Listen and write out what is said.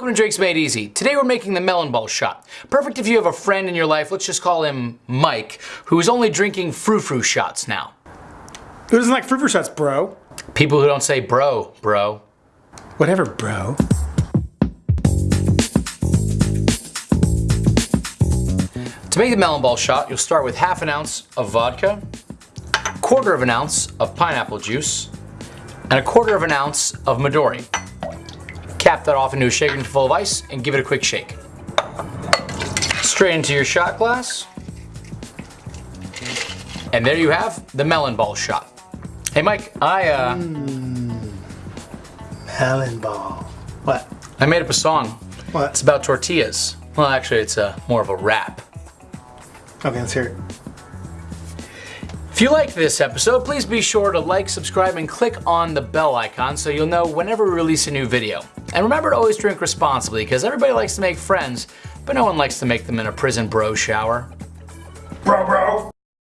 Welcome to Drinks Made Easy. Today we're making the melon ball shot. Perfect if you have a friend in your life, let's just call him Mike, who is only drinking frou-frou shots now. Who doesn't like frou-frou shots, bro? People who don't say bro, bro. Whatever, bro. To make the melon ball shot, you'll start with half an ounce of vodka, quarter of an ounce of pineapple juice, and a quarter of an ounce of Midori. Cap that off into a shaker full of ice and give it a quick shake. Straight into your shot glass. And there you have the melon ball shot. Hey Mike, I uh, Melon ball. What? I made up a song. What? It's about tortillas. Well, actually, it's uh, more of a rap. Okay, let's hear it. If you liked this episode, please be sure to like, subscribe, and click on the bell icon so you'll know whenever we release a new video. And remember to always drink responsibly, because everybody likes to make friends, but no one likes to make them in a prison bro shower. Bro, bro.